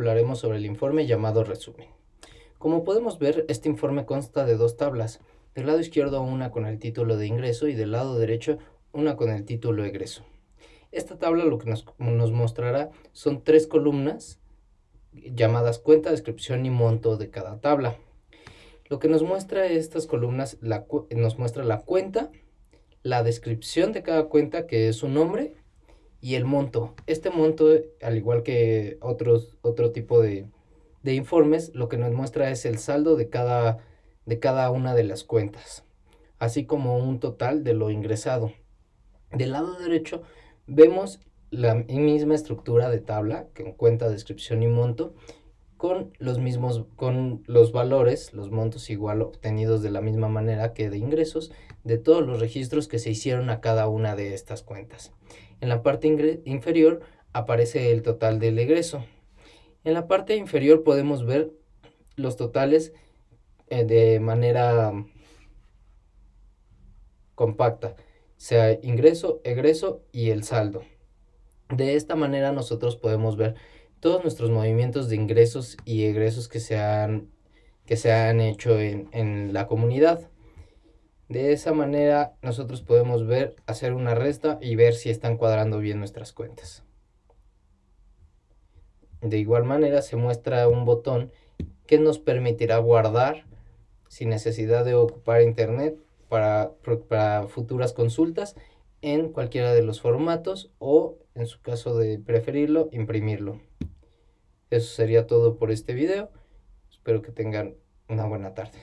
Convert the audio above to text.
hablaremos sobre el informe llamado resumen. Como podemos ver, este informe consta de dos tablas. Del lado izquierdo una con el título de ingreso y del lado derecho una con el título egreso. Esta tabla lo que nos, mostrará son tres columnas llamadas cuenta, descripción y monto de cada tabla. Lo que nos muestra estas columnas nos muestra la cuenta, la descripción de cada cuenta que es su nombre y el monto. Este monto, al igual que otros, otro tipo de, de informes, lo que nos muestra es el saldo de cada, de cada una de las cuentas, así como un total de lo ingresado. Del lado derecho vemos la misma estructura de tabla, que cuenta, descripción y monto, con los mismos, con los valores, los montos igual obtenidos de la misma manera que de ingresos, de todos los registros que se hicieron a cada una de estas cuentas. En la parte inferior aparece el total del egreso. En la parte inferior podemos ver los totales eh, de manera compacta, sea ingreso, egreso y el saldo. De esta manera nosotros podemos ver todos nuestros movimientos de ingresos y egresos que se han, que se han hecho en, en la comunidad. De esa manera nosotros podemos ver, hacer una resta y ver si están cuadrando bien nuestras cuentas. De igual manera se muestra un botón que nos permitirá guardar sin necesidad de ocupar internet para, para futuras consultas en cualquiera de los formatos o en su caso de preferirlo imprimirlo. Eso sería todo por este video. Espero que tengan una buena tarde.